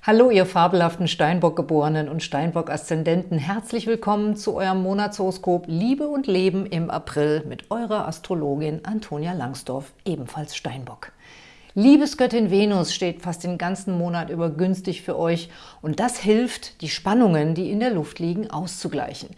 Hallo, ihr fabelhaften Steinbock-Geborenen und Steinbock-Aszendenten. Herzlich willkommen zu eurem Monatshoroskop Liebe und Leben im April mit eurer Astrologin Antonia Langsdorf, ebenfalls Steinbock. Liebesgöttin Venus steht fast den ganzen Monat über günstig für euch und das hilft, die Spannungen, die in der Luft liegen, auszugleichen.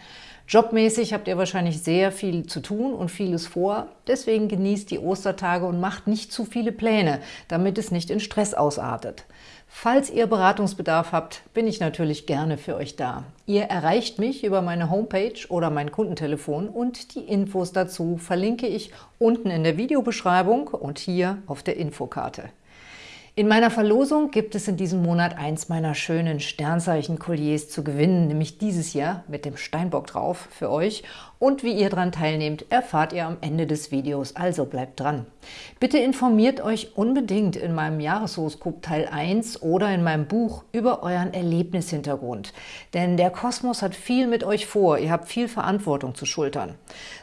Jobmäßig habt ihr wahrscheinlich sehr viel zu tun und vieles vor. Deswegen genießt die Ostertage und macht nicht zu viele Pläne, damit es nicht in Stress ausartet. Falls ihr Beratungsbedarf habt, bin ich natürlich gerne für euch da. Ihr erreicht mich über meine Homepage oder mein Kundentelefon und die Infos dazu verlinke ich unten in der Videobeschreibung und hier auf der Infokarte. In meiner Verlosung gibt es in diesem Monat eins meiner schönen Sternzeichen-Kolliers zu gewinnen, nämlich dieses Jahr mit dem Steinbock drauf für euch. Und wie ihr daran teilnehmt, erfahrt ihr am Ende des Videos, also bleibt dran. Bitte informiert euch unbedingt in meinem Jahreshoroskop Teil 1 oder in meinem Buch über euren Erlebnishintergrund. Denn der Kosmos hat viel mit euch vor, ihr habt viel Verantwortung zu schultern.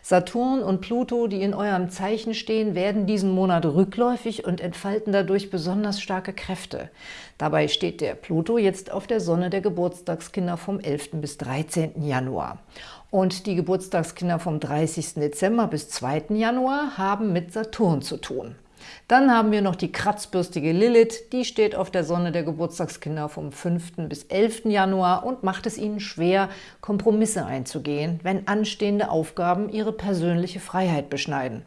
Saturn und Pluto, die in eurem Zeichen stehen, werden diesen Monat rückläufig und entfalten dadurch besonders starke Kräfte. Dabei steht der Pluto jetzt auf der Sonne der Geburtstagskinder vom 11. bis 13. Januar. Und die Geburtstagskinder vom 30. Dezember bis 2. Januar haben mit Saturn zu tun. Dann haben wir noch die kratzbürstige Lilith, die steht auf der Sonne der Geburtstagskinder vom 5. bis 11. Januar und macht es ihnen schwer, Kompromisse einzugehen, wenn anstehende Aufgaben ihre persönliche Freiheit beschneiden.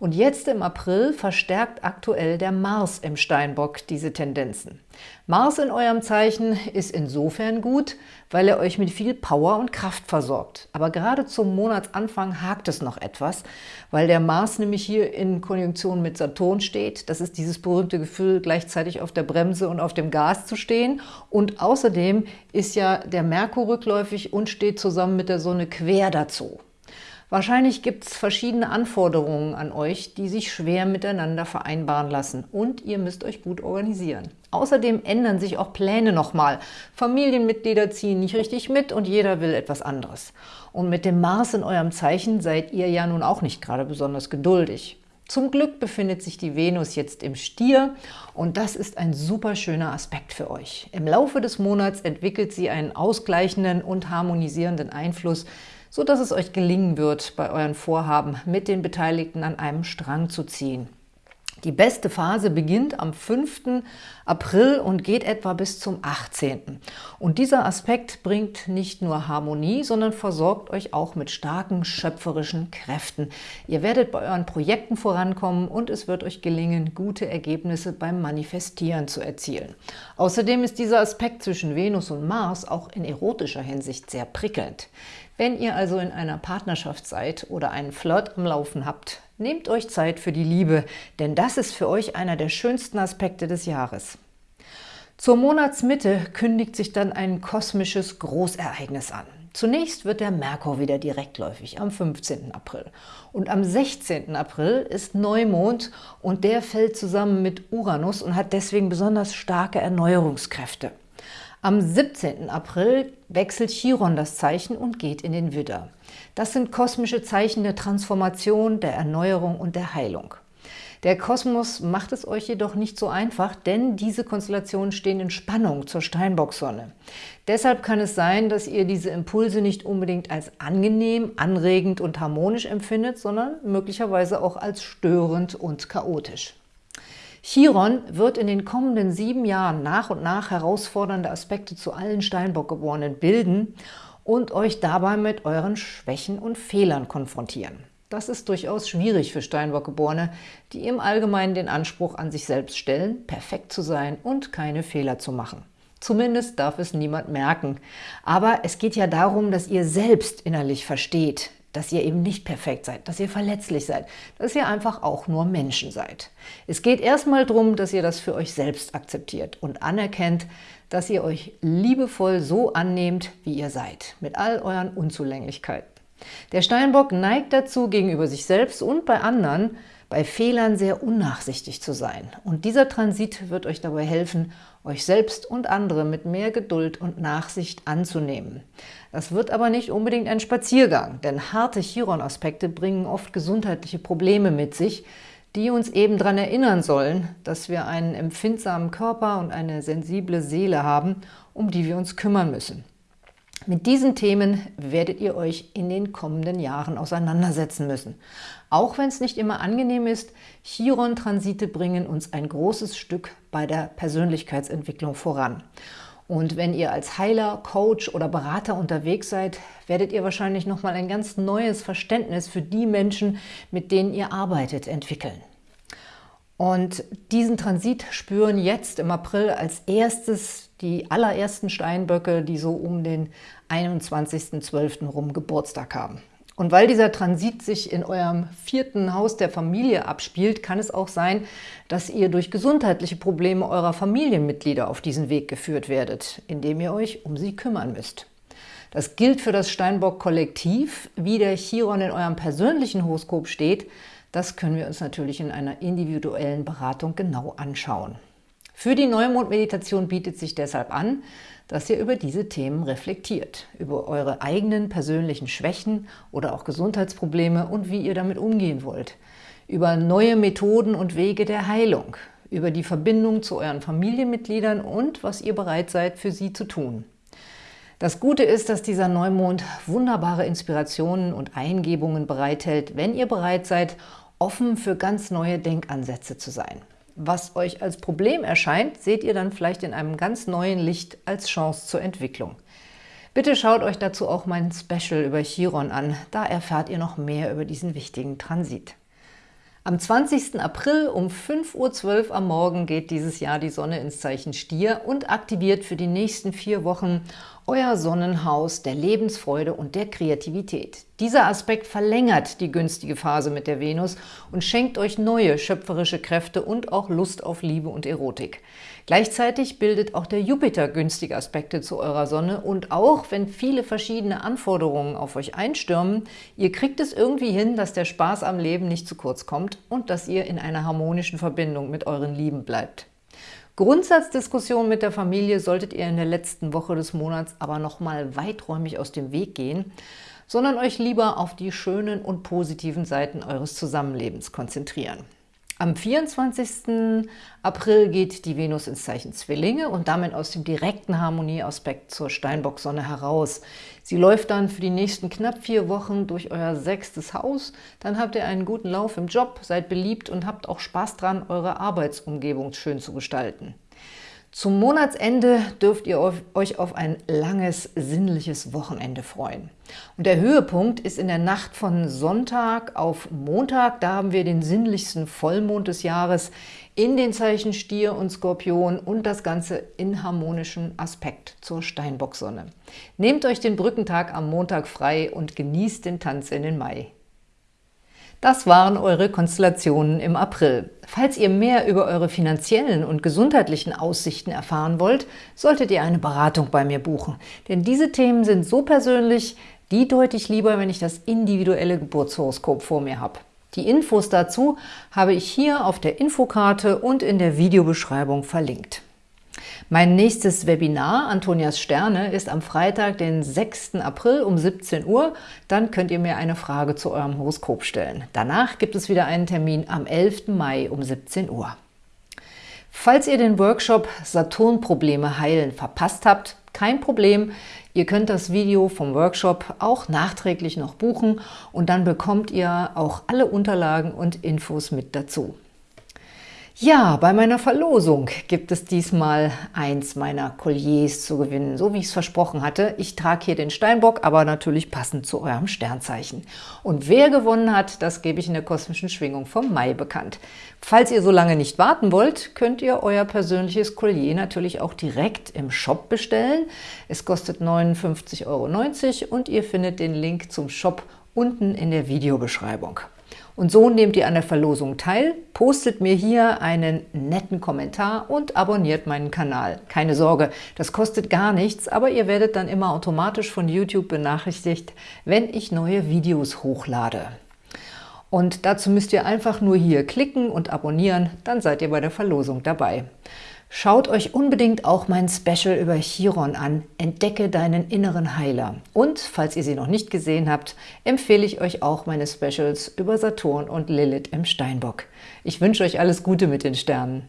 Und jetzt im April verstärkt aktuell der Mars im Steinbock diese Tendenzen. Mars in eurem Zeichen ist insofern gut, weil er euch mit viel Power und Kraft versorgt. Aber gerade zum Monatsanfang hakt es noch etwas, weil der Mars nämlich hier in Konjunktion mit Saturn steht. Das ist dieses berühmte Gefühl, gleichzeitig auf der Bremse und auf dem Gas zu stehen. Und außerdem ist ja der Merkur rückläufig und steht zusammen mit der Sonne quer dazu. Wahrscheinlich gibt es verschiedene Anforderungen an euch, die sich schwer miteinander vereinbaren lassen und ihr müsst euch gut organisieren. Außerdem ändern sich auch Pläne nochmal. Familienmitglieder ziehen nicht richtig mit und jeder will etwas anderes. Und mit dem Mars in eurem Zeichen seid ihr ja nun auch nicht gerade besonders geduldig. Zum Glück befindet sich die Venus jetzt im Stier und das ist ein super schöner Aspekt für euch. Im Laufe des Monats entwickelt sie einen ausgleichenden und harmonisierenden Einfluss so dass es euch gelingen wird, bei euren Vorhaben mit den Beteiligten an einem Strang zu ziehen. Die beste Phase beginnt am 5. April und geht etwa bis zum 18. Und dieser Aspekt bringt nicht nur Harmonie, sondern versorgt euch auch mit starken schöpferischen Kräften. Ihr werdet bei euren Projekten vorankommen und es wird euch gelingen, gute Ergebnisse beim Manifestieren zu erzielen. Außerdem ist dieser Aspekt zwischen Venus und Mars auch in erotischer Hinsicht sehr prickelnd. Wenn ihr also in einer Partnerschaft seid oder einen Flirt am Laufen habt, nehmt euch Zeit für die Liebe, denn das ist für euch einer der schönsten Aspekte des Jahres. Zur Monatsmitte kündigt sich dann ein kosmisches Großereignis an. Zunächst wird der Merkur wieder direktläufig am 15. April. Und am 16. April ist Neumond und der fällt zusammen mit Uranus und hat deswegen besonders starke Erneuerungskräfte. Am 17. April wechselt Chiron das Zeichen und geht in den Widder. Das sind kosmische Zeichen der Transformation, der Erneuerung und der Heilung. Der Kosmos macht es euch jedoch nicht so einfach, denn diese Konstellationen stehen in Spannung zur Steinbocksonne. Deshalb kann es sein, dass ihr diese Impulse nicht unbedingt als angenehm, anregend und harmonisch empfindet, sondern möglicherweise auch als störend und chaotisch. Chiron wird in den kommenden sieben Jahren nach und nach herausfordernde Aspekte zu allen Steinbock-Geborenen bilden und euch dabei mit euren Schwächen und Fehlern konfrontieren. Das ist durchaus schwierig für Steinbock-Geborene, die im Allgemeinen den Anspruch an sich selbst stellen, perfekt zu sein und keine Fehler zu machen. Zumindest darf es niemand merken. Aber es geht ja darum, dass ihr selbst innerlich versteht, dass ihr eben nicht perfekt seid, dass ihr verletzlich seid, dass ihr einfach auch nur Menschen seid. Es geht erstmal darum, dass ihr das für euch selbst akzeptiert und anerkennt, dass ihr euch liebevoll so annehmt, wie ihr seid, mit all euren Unzulänglichkeiten. Der Steinbock neigt dazu, gegenüber sich selbst und bei anderen bei Fehlern sehr unnachsichtig zu sein. Und dieser Transit wird euch dabei helfen, euch selbst und andere mit mehr Geduld und Nachsicht anzunehmen. Das wird aber nicht unbedingt ein Spaziergang, denn harte Chiron-Aspekte bringen oft gesundheitliche Probleme mit sich, die uns eben daran erinnern sollen, dass wir einen empfindsamen Körper und eine sensible Seele haben, um die wir uns kümmern müssen. Mit diesen Themen werdet ihr euch in den kommenden Jahren auseinandersetzen müssen. Auch wenn es nicht immer angenehm ist, Chiron-Transite bringen uns ein großes Stück bei der Persönlichkeitsentwicklung voran. Und wenn ihr als Heiler, Coach oder Berater unterwegs seid, werdet ihr wahrscheinlich nochmal ein ganz neues Verständnis für die Menschen, mit denen ihr arbeitet, entwickeln. Und diesen Transit spüren jetzt im April als erstes die allerersten Steinböcke, die so um den 21.12. rum Geburtstag haben. Und weil dieser Transit sich in eurem vierten Haus der Familie abspielt, kann es auch sein, dass ihr durch gesundheitliche Probleme eurer Familienmitglieder auf diesen Weg geführt werdet, indem ihr euch um sie kümmern müsst. Das gilt für das Steinbock-Kollektiv. Wie der Chiron in eurem persönlichen Horoskop steht, das können wir uns natürlich in einer individuellen Beratung genau anschauen. Für die Neumond-Meditation bietet sich deshalb an, dass ihr über diese Themen reflektiert, über eure eigenen persönlichen Schwächen oder auch Gesundheitsprobleme und wie ihr damit umgehen wollt, über neue Methoden und Wege der Heilung, über die Verbindung zu euren Familienmitgliedern und was ihr bereit seid, für sie zu tun. Das Gute ist, dass dieser Neumond wunderbare Inspirationen und Eingebungen bereithält, wenn ihr bereit seid, offen für ganz neue Denkansätze zu sein. Was euch als Problem erscheint, seht ihr dann vielleicht in einem ganz neuen Licht als Chance zur Entwicklung. Bitte schaut euch dazu auch mein Special über Chiron an, da erfahrt ihr noch mehr über diesen wichtigen Transit. Am 20. April um 5.12 Uhr am Morgen geht dieses Jahr die Sonne ins Zeichen Stier und aktiviert für die nächsten vier Wochen euer Sonnenhaus der Lebensfreude und der Kreativität. Dieser Aspekt verlängert die günstige Phase mit der Venus und schenkt euch neue schöpferische Kräfte und auch Lust auf Liebe und Erotik. Gleichzeitig bildet auch der Jupiter günstige Aspekte zu eurer Sonne und auch wenn viele verschiedene Anforderungen auf euch einstürmen, ihr kriegt es irgendwie hin, dass der Spaß am Leben nicht zu kurz kommt und dass ihr in einer harmonischen Verbindung mit euren Lieben bleibt. Grundsatzdiskussionen mit der Familie solltet ihr in der letzten Woche des Monats aber nochmal weiträumig aus dem Weg gehen, sondern euch lieber auf die schönen und positiven Seiten eures Zusammenlebens konzentrieren. Am 24. April geht die Venus ins Zeichen Zwillinge und damit aus dem direkten Harmonieaspekt zur Steinbock-Sonne heraus. Sie läuft dann für die nächsten knapp vier Wochen durch euer sechstes Haus. Dann habt ihr einen guten Lauf im Job, seid beliebt und habt auch Spaß dran, eure Arbeitsumgebung schön zu gestalten. Zum Monatsende dürft ihr euch auf ein langes, sinnliches Wochenende freuen. Und der Höhepunkt ist in der Nacht von Sonntag auf Montag. Da haben wir den sinnlichsten Vollmond des Jahres in den Zeichen Stier und Skorpion und das Ganze in harmonischem Aspekt zur Steinbocksonne. Nehmt euch den Brückentag am Montag frei und genießt den Tanz in den Mai. Das waren eure Konstellationen im April. Falls ihr mehr über eure finanziellen und gesundheitlichen Aussichten erfahren wollt, solltet ihr eine Beratung bei mir buchen. Denn diese Themen sind so persönlich, die deute ich lieber, wenn ich das individuelle Geburtshoroskop vor mir habe. Die Infos dazu habe ich hier auf der Infokarte und in der Videobeschreibung verlinkt. Mein nächstes Webinar, Antonias Sterne, ist am Freitag, den 6. April um 17 Uhr. Dann könnt ihr mir eine Frage zu eurem Horoskop stellen. Danach gibt es wieder einen Termin am 11. Mai um 17 Uhr. Falls ihr den Workshop Saturnprobleme heilen verpasst habt, kein Problem. Ihr könnt das Video vom Workshop auch nachträglich noch buchen und dann bekommt ihr auch alle Unterlagen und Infos mit dazu. Ja, bei meiner Verlosung gibt es diesmal eins meiner Colliers zu gewinnen, so wie ich es versprochen hatte. Ich trage hier den Steinbock, aber natürlich passend zu eurem Sternzeichen. Und wer gewonnen hat, das gebe ich in der kosmischen Schwingung vom Mai bekannt. Falls ihr so lange nicht warten wollt, könnt ihr euer persönliches Collier natürlich auch direkt im Shop bestellen. Es kostet 59,90 Euro und ihr findet den Link zum Shop unten in der Videobeschreibung. Und so nehmt ihr an der Verlosung teil, postet mir hier einen netten Kommentar und abonniert meinen Kanal. Keine Sorge, das kostet gar nichts, aber ihr werdet dann immer automatisch von YouTube benachrichtigt, wenn ich neue Videos hochlade. Und dazu müsst ihr einfach nur hier klicken und abonnieren, dann seid ihr bei der Verlosung dabei. Schaut euch unbedingt auch mein Special über Chiron an, Entdecke deinen inneren Heiler. Und, falls ihr sie noch nicht gesehen habt, empfehle ich euch auch meine Specials über Saturn und Lilith im Steinbock. Ich wünsche euch alles Gute mit den Sternen.